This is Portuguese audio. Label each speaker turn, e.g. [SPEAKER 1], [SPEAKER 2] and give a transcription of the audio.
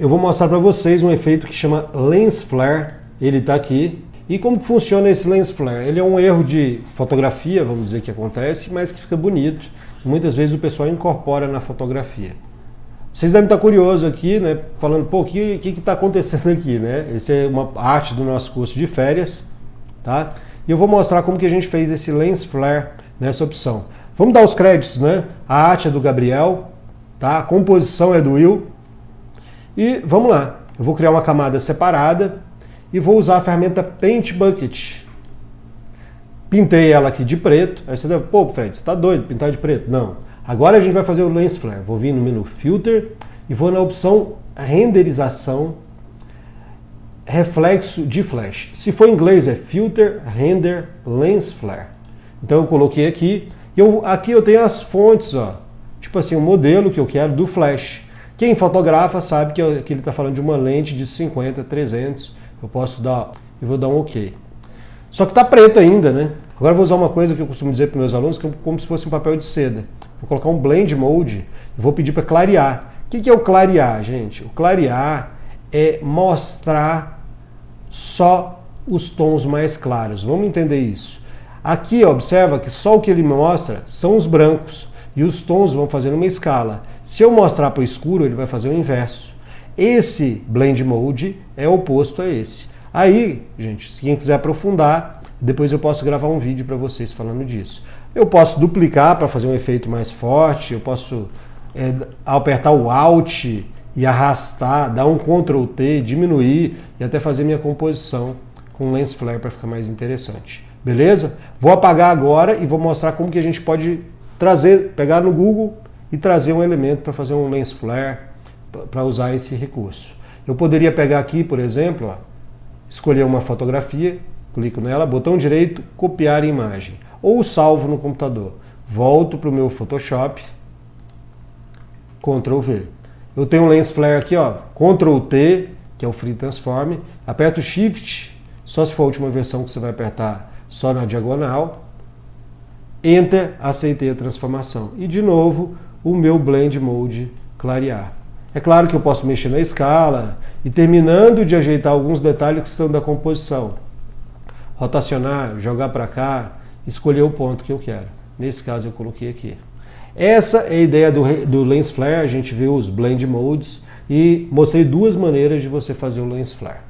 [SPEAKER 1] eu vou mostrar para vocês um efeito que chama Lens Flare, ele está aqui. E como funciona esse Lens Flare? Ele é um erro de fotografia, vamos dizer que acontece, mas que fica bonito. Muitas vezes o pessoal incorpora na fotografia. Vocês devem estar curiosos aqui, né? Falando, pô, o que está acontecendo aqui, né? Esse é uma arte do nosso curso de férias, tá? E eu vou mostrar como que a gente fez esse Lens Flare nessa opção. Vamos dar os créditos, né? A arte é do Gabriel, tá? A composição é do Will. E vamos lá. Eu vou criar uma camada separada e vou usar a ferramenta Paint Bucket. Pintei ela aqui de preto. Aí você deve, pô, Fred, você está doido pintar de preto? Não. Agora a gente vai fazer o Lens Flare. Vou vir no menu Filter e vou na opção Renderização, Reflexo de Flash. Se for em inglês é Filter, Render, Lens Flare. Então eu coloquei aqui. Eu, aqui eu tenho as fontes, ó. Tipo assim, o modelo que eu quero do Flash. Quem fotografa sabe que, que ele está falando de uma lente de 50, 300. Eu posso dar, eu vou dar um OK. Só que está preto ainda, né? Agora eu vou usar uma coisa que eu costumo dizer para meus alunos, que é como se fosse um papel de seda. Vou colocar um blend mode e vou pedir para clarear. O que é o clarear, gente? O clarear é mostrar só os tons mais claros. Vamos entender isso. Aqui, observa que só o que ele mostra são os brancos e os tons vão fazer uma escala. Se eu mostrar para o escuro, ele vai fazer o inverso. Esse blend mode é oposto a esse. Aí, gente, se quem quiser aprofundar, depois eu posso gravar um vídeo para vocês falando disso. Eu posso duplicar para fazer um efeito mais forte, eu posso é, apertar o Alt e arrastar, dar um Ctrl T, diminuir e até fazer minha composição com lens flare para ficar mais interessante. Beleza? Vou apagar agora e vou mostrar como que a gente pode trazer, pegar no Google e trazer um elemento para fazer um lens flare, para usar esse recurso. Eu poderia pegar aqui, por exemplo, ó, escolher uma fotografia, clico nela, botão direito, copiar imagem ou salvo no computador. Volto para o meu Photoshop, Ctrl V. Eu tenho um lens flare aqui, ó, Ctrl T, que é o Free Transform, aperto Shift, só se for a última versão que você vai apertar só na diagonal, Enter, aceitei a transformação. E de novo, o meu Blend Mode clarear. É claro que eu posso mexer na escala e terminando de ajeitar alguns detalhes que são da composição. Rotacionar, jogar para cá, escolher o ponto que eu quero. Nesse caso eu coloquei aqui. Essa é a ideia do, do Lens Flare, a gente viu os Blend Modes e mostrei duas maneiras de você fazer o Lens Flare.